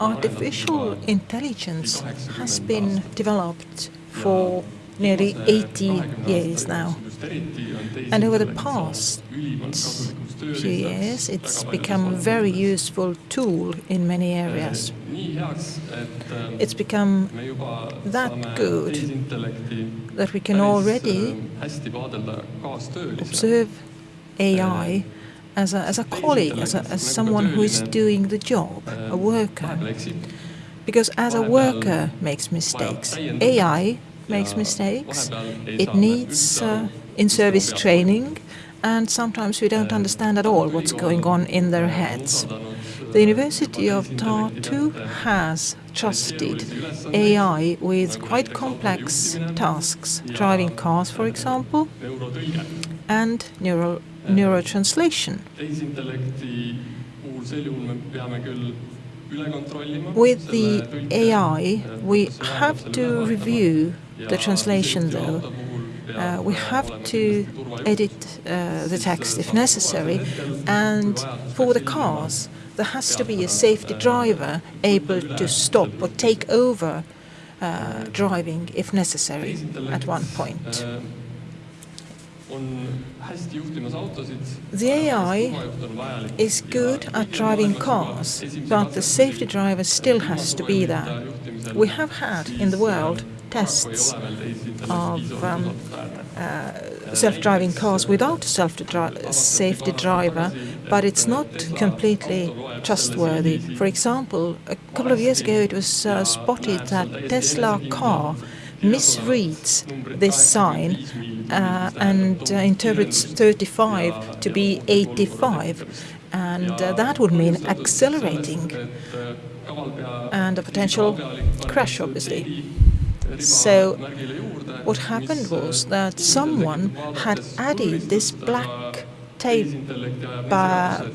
Artificial intelligence has been developed for nearly 80 years now. And over the past few years, it's become a very useful tool in many areas. It's become that good that we can already observe AI as a colleague, as someone who is doing the job, a worker. Because as a worker makes mistakes, AI makes mistakes. It needs uh, in-service training, and sometimes we don't understand at all what's going on in their heads. The University of Tartu has trusted AI with quite complex tasks, driving cars, for example, and neurotranslation. With the AI, we have to review the translation, though. Uh, we have to edit uh, the text if necessary. And for the cars, there has to be a safety driver able to stop or take over uh, driving if necessary at one point. The AI is good at driving cars, but the safety driver still has to be there. We have had in the world tests of um, uh, self-driving cars without a safety driver, but it's not completely trustworthy. For example, a couple of years ago, it was spotted that Tesla car misreads this sign uh, and uh, interprets 35 to be 85, and uh, that would mean accelerating and a potential crash, obviously. So what happened was that someone had added this black tape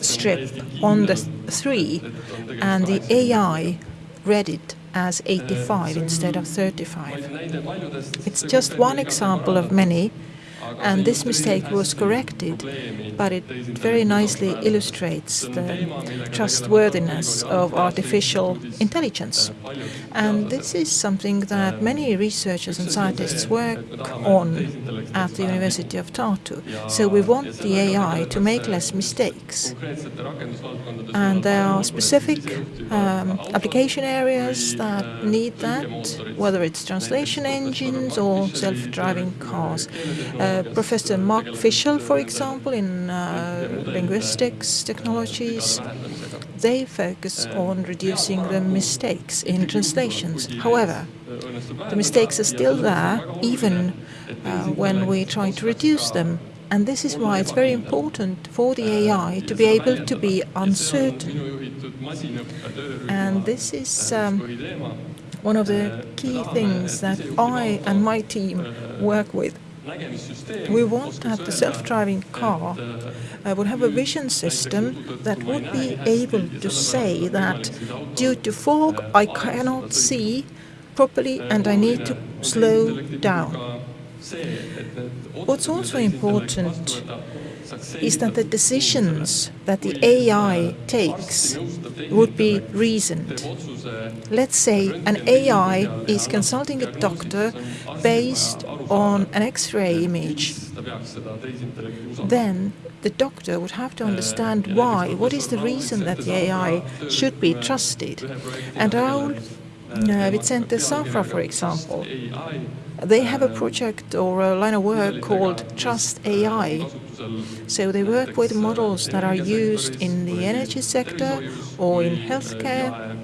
strip on the 3, and the AI read it as 85 instead of 35. It's just one example of many, and this mistake was corrected, but it very nicely illustrates the trustworthiness of artificial intelligence. And this is something that many researchers and scientists work on at the University of Tartu. So we want the AI to make less mistakes. And there are specific um, application areas that need that, whether it's translation engines or self-driving cars. Uh, Uh, Professor Mark Fishel, for example, in uh, linguistics technologies, they focus on reducing the mistakes in translations. However, the mistakes are still there even uh, when we try to reduce them, and this is why it's very important for the AI to be able to be uncertain. And this is um, one of the key things that I and my team work with. We want that the self-driving car uh, would have a vision system that would be able to say that, "Due to fog, I cannot see properly, and I need to slow down." What's also important is that the decisions that the AI takes would be reasoned. Let's say an AI is consulting a doctor based on an X-ray image. Then the doctor would have to understand why, what is the reason that the AI should be trusted. And Raul Vicente Zafra, for example, they have a project or a line of work called Trust AI. So They work with models that are used in the energy sector or in healthcare,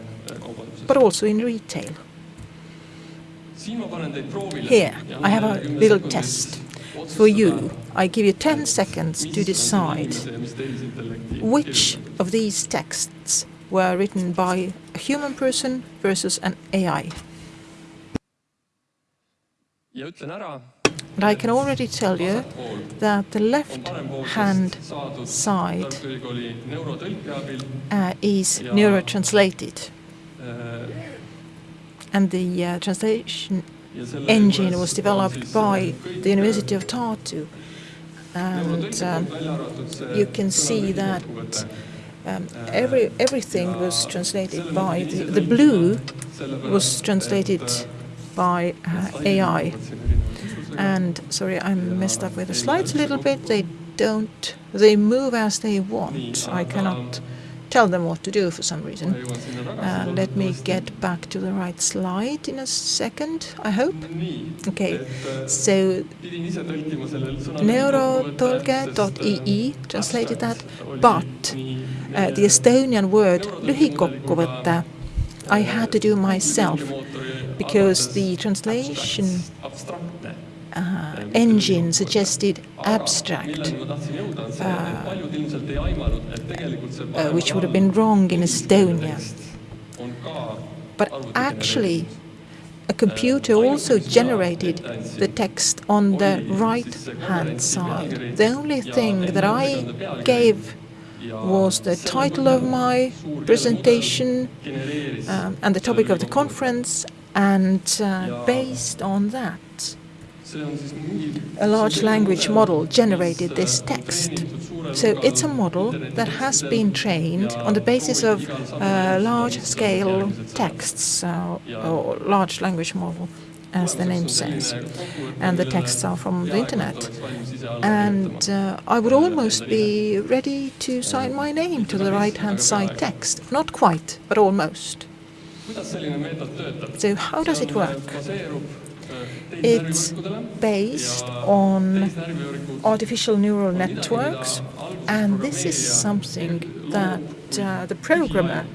but also in retail. Here, I have a little test for you. I give you 10 seconds to decide which of these texts were written by a human person versus an AI. And I can already tell you that the left-hand side uh, is neurotranslated. And the translation engine was developed by the University of Tartu. And you can see that Um, every everything was translated by the, the blue was translated by uh, AI. And sorry, I messed up with the slides a little bit. They don't, they move as they want. I cannot tell them what to do for some reason. Uh, let me get back to the right slide in a second, I hope. Okay, so neurotolge.ee translated that, but uh, the Estonian word lühikokkuvõte I had to do myself because the translation uh, engine suggested abstract, uh, uh, which would have been wrong in Estonia. But actually, a computer also generated the text on the right-hand side. The only thing that I gave was the title of my presentation um, and the topic of the conference, and uh, based on that, a large language model generated this text. So it's a model that has been trained on the basis of uh, large-scale texts, uh, or large language model, as the name says. And the texts are from the internet. And uh, I would almost be ready to sign my name to the right-hand side text. Not quite, but almost. So how does it work? It's based on artificial neural networks, and this is something that uh, the programmer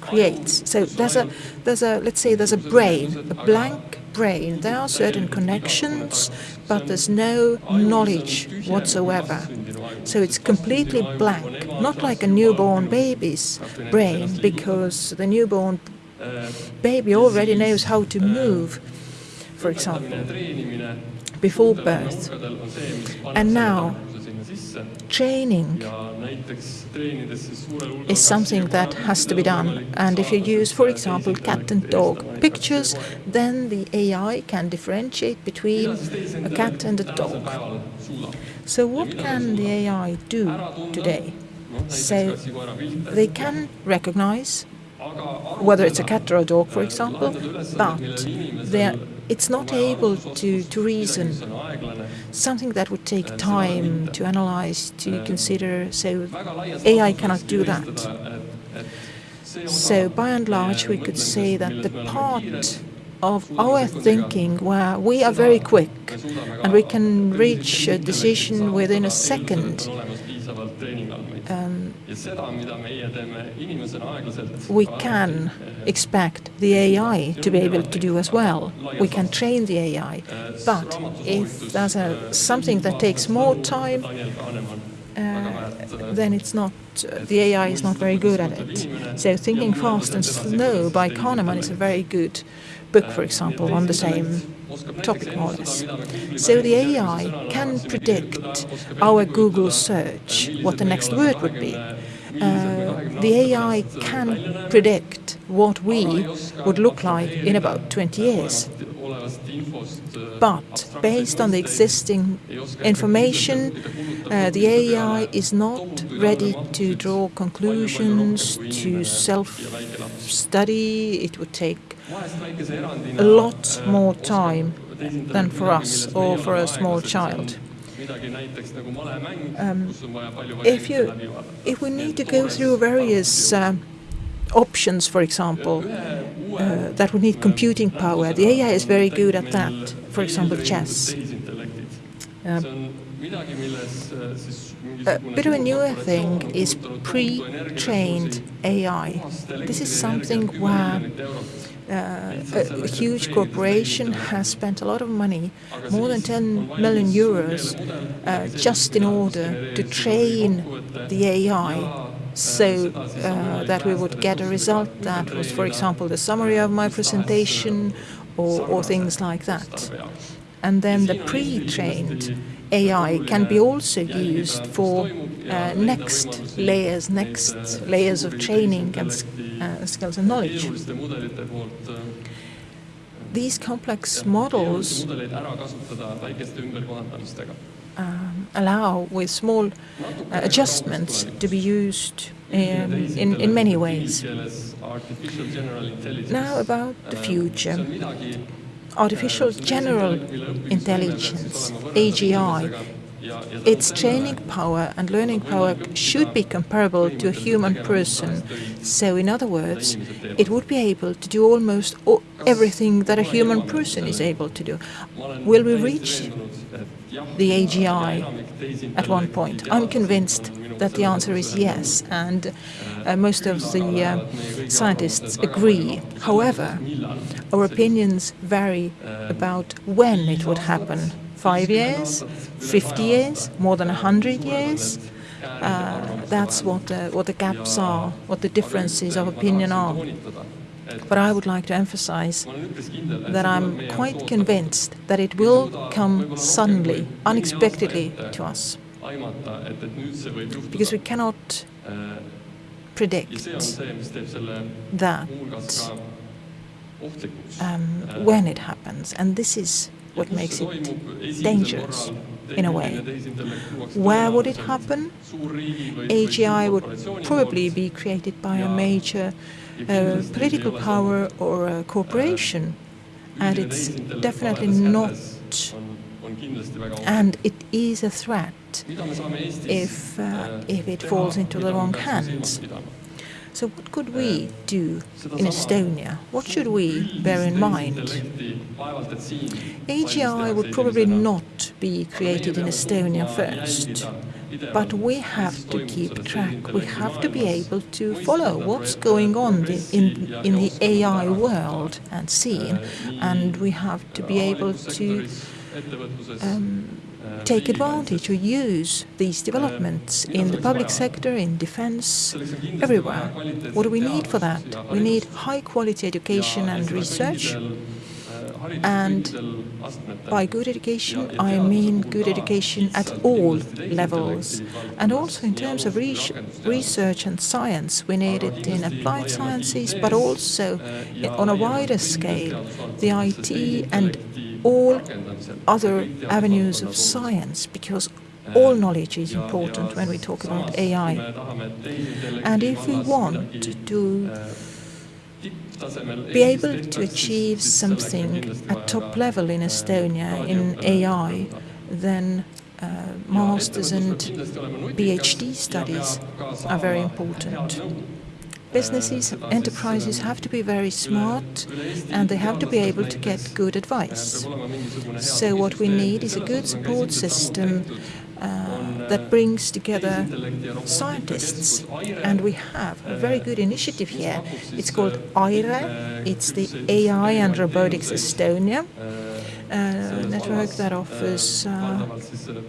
creates. So there's a, there's a, let's say there's a brain, a blank brain. There are certain connections, but there's no knowledge whatsoever. So it's completely blank, not like a newborn baby's brain, because the newborn baby already knows how to move for example, before birth. And now, training is something that has to be done. And if you use, for example, cat and dog pictures, then the AI can differentiate between a cat and a dog. So what can the AI do today? So they can recognize whether it's a cat or a dog, for example, but it's not able to, to reason, something that would take time to analyze, to consider, so AI cannot do that. So by and large, we could say that the part of our thinking where we are very quick and we can reach a decision within a second um, we can expect the AI to be able to do as well. We can train the AI. But if there's a, something that takes more time, uh, then it's not, uh, the AI is not very good at it. So Thinking Fast and Slow by Kahneman is a very good book, for example, on the same topic less. So the AI can predict our Google search, what the next word would be. Uh, the AI can predict what we would look like in about 20 years. But based on the existing information, uh, the AI is not ready to draw conclusions, to self-study. It would take a lot more time than for us or for a small child. Um, if you, if we need to go through various uh, options, for example, uh, that would need computing power, the AI is very good at that. For example, chess. Uh, a bit of a newer thing is pre-trained AI. This is something where uh, a, huge corporation has spent a lot of money, more than 10 million euros, uh, just in order to train the AI so uh, that we would get a result that was, for example, the summary of my presentation or, or things like that. And then the pre-trained AI can be also used for uh, next layers, next layers of training and uh, skills and knowledge. These complex models um, allow, with small uh, adjustments, to be used in, in many ways. Now about the future. Artificial General Intelligence, AGI, its training power and learning power should be comparable to a human person. So in other words, it would be able to do almost everything that a human person is able to do. Will we reach the AGI at one point? I'm convinced that the answer is yes, and uh, most of the uh, scientists agree. However, our opinions vary about when it would happen. Five years, 50 years, more than 100 years? Uh, that's what the, what the gaps are, what the differences of opinion are. But I would like to emphasize that I'm quite convinced that it will come suddenly, unexpectedly to us. Because we cannot predict that um, when it happens. And this is what makes it dangerous in a way. Where would it happen? AGI would probably be created by a major uh, political power or a corporation, and it's definitely not, and it is a threat if, uh, if it falls into the wrong hands. So what could we do in Estonia? What should we bear in mind? AGI would probably not be created in Estonia first, but we have to keep track. We have to be able to follow what's going on in, in the AI world and scene, and we have to be able to um, take advantage or use these developments in the public sector, in defense, everywhere. What do we need for that? We need high-quality education and research. And by good education, I mean good education at all levels. And also in terms of research and science, we need it in applied sciences, but also on a wider scale, the IT and all other avenues of science because all knowledge is important when we talk about AI. And if we want to be able to achieve something at top level in Estonia in AI, then uh, master's and PhD studies are very important businesses, enterprises have to be very smart and they have to be able to get good advice. So what we need is a good support system uh, that brings together scientists. And we have a very good initiative here. It's called AIRE. It's the AI and Robotics Estonia uh, network that offers uh,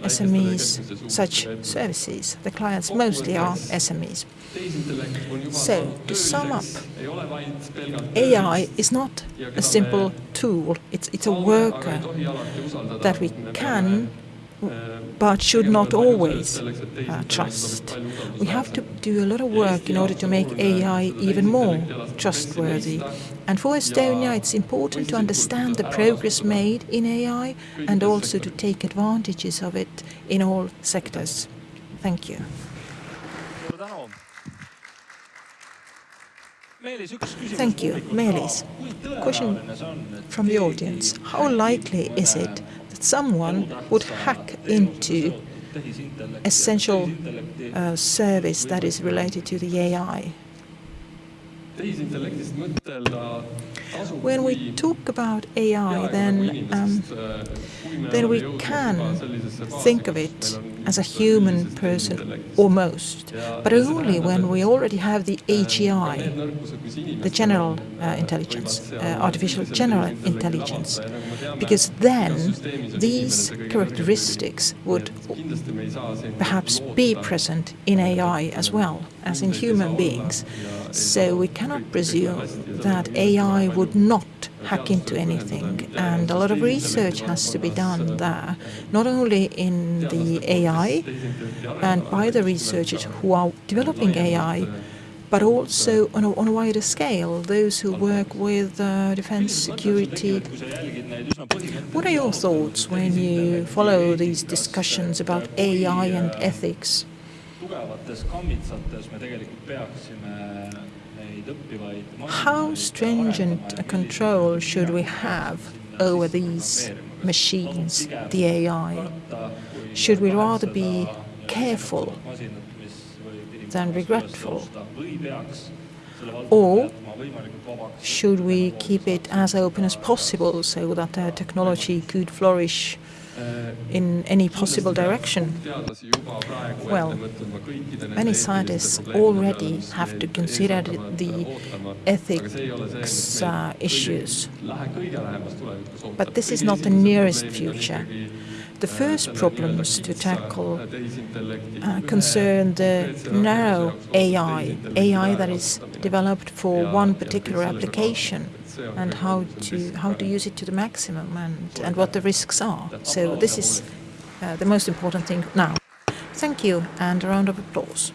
SMEs such services. The clients mostly are SMEs. So, to sum up, AI is not a simple tool. It's, it's a worker that we can but should not always uh, trust. We have to do a lot of work in order to make AI even more trustworthy. And for Estonia, it's important to understand the progress made in AI and also to take advantages of it in all sectors. Thank you. Thank you. Meelis, question from the audience. How likely is it that someone would hack into essential uh, service that is related to the AI? When we talk about AI, then, um, then we can think of it as a human person almost, but only when we already have the AGI, the general uh, intelligence, uh, artificial general intelligence, because then these characteristics would perhaps be present in AI as well as in human beings. So we cannot presume that AI would not hack into anything. And a lot of research has to be done there, not only in the AI and by the researchers who are developing AI, but also on a, on a wider scale, those who work with uh, defense security. What are your thoughts when you follow these discussions about AI and ethics? How stringent a control should we have over these machines, the AI? Should we rather be careful than regretful? Or should we keep it as open as possible so that the technology could flourish in any possible direction? Well, many scientists already have to consider the ethics uh, issues. But this is not the nearest future. The first problems to tackle uh, concern the narrow AI, AI that is developed for one particular application and how to how to use it to the maximum and, and what the risks are. So this is uh, the most important thing now. Thank you and a round of applause.